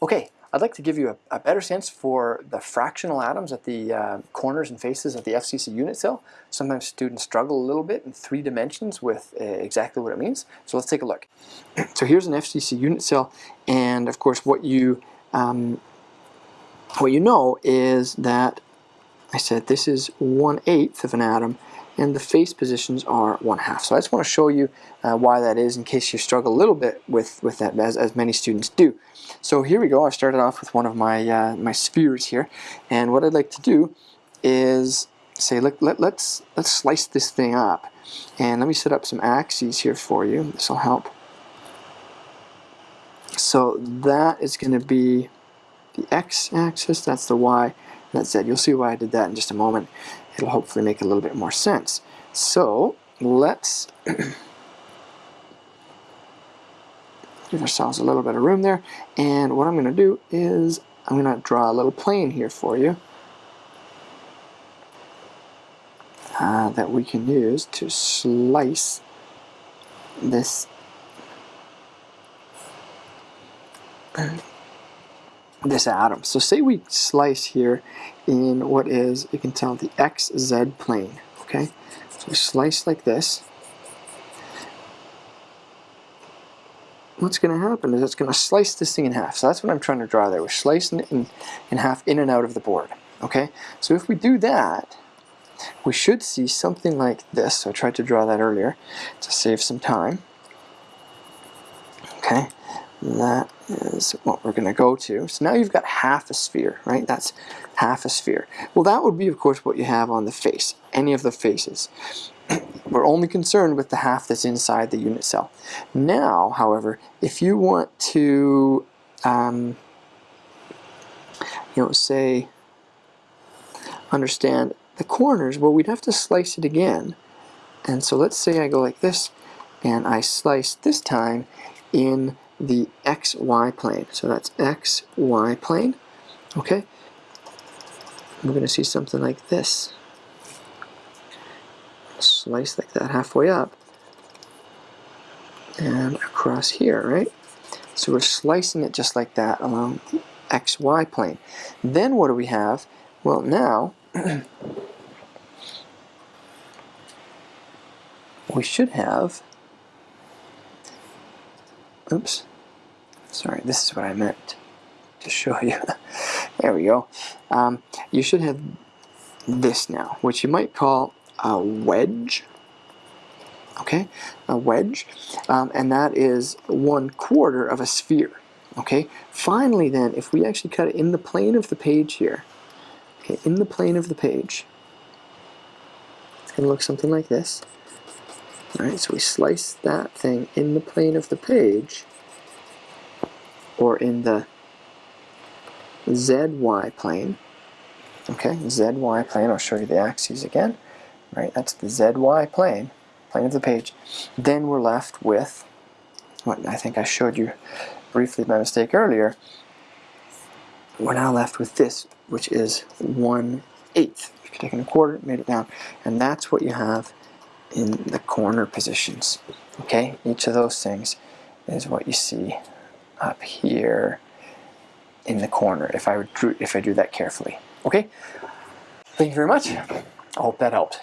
Okay, I'd like to give you a, a better sense for the fractional atoms at the uh, corners and faces of the FCC unit cell. Sometimes students struggle a little bit in three dimensions with uh, exactly what it means. So let's take a look. so here's an FCC unit cell, and of course what you um, what you know is that I said this is one eighth of an atom and the face positions are one half. So I just want to show you uh, why that is in case you struggle a little bit with, with that as, as many students do. So here we go, I started off with one of my, uh, my spheres here and what I'd like to do is say let, let, let's, let's slice this thing up and let me set up some axes here for you. This will help. So that is going to be the x-axis, that's the y, that's z. You'll see why I did that in just a moment it'll hopefully make a little bit more sense. So let's give ourselves a little bit of room there. And what I'm going to do is I'm going to draw a little plane here for you uh, that we can use to slice this this atom. So say we slice here in what is, you can tell, the xz plane. Okay, so we slice like this. What's going to happen is it's going to slice this thing in half. So that's what I'm trying to draw there. We're slicing it in, in half in and out of the board. Okay, so if we do that, we should see something like this. So I tried to draw that earlier to save some time. Okay, that is what we're going to go to. So now you've got half a sphere, right? That's half a sphere. Well, that would be, of course, what you have on the face, any of the faces. we're only concerned with the half that's inside the unit cell. Now, however, if you want to, um, you know, say, understand the corners, well, we'd have to slice it again. And so let's say I go like this, and I slice this time in the xy plane. So that's xy plane. Okay? We're going to see something like this. Slice like that halfway up. And across here, right? So we're slicing it just like that along the xy plane. Then what do we have? Well, now we should have oops sorry this is what I meant to show you. There we go. Um, you should have this now which you might call a wedge. Okay? A wedge. Um, and that is one quarter of a sphere. Okay? Finally then if we actually cut it in the plane of the page here okay in the plane of the page it's gonna look something like this. Alright, so we slice that thing in the plane of the page, or in the ZY plane. Okay, ZY plane, I'll show you the axes again. Right, that's the ZY plane, plane of the page. Then we're left with, what I think I showed you briefly by mistake earlier, we're now left with this, which is 1 eighth. If you're a quarter, made it down. And that's what you have in the corner positions. Okay, each of those things is what you see up here in the corner if I drew if I do that carefully. Okay, thank you very much. I hope that helped.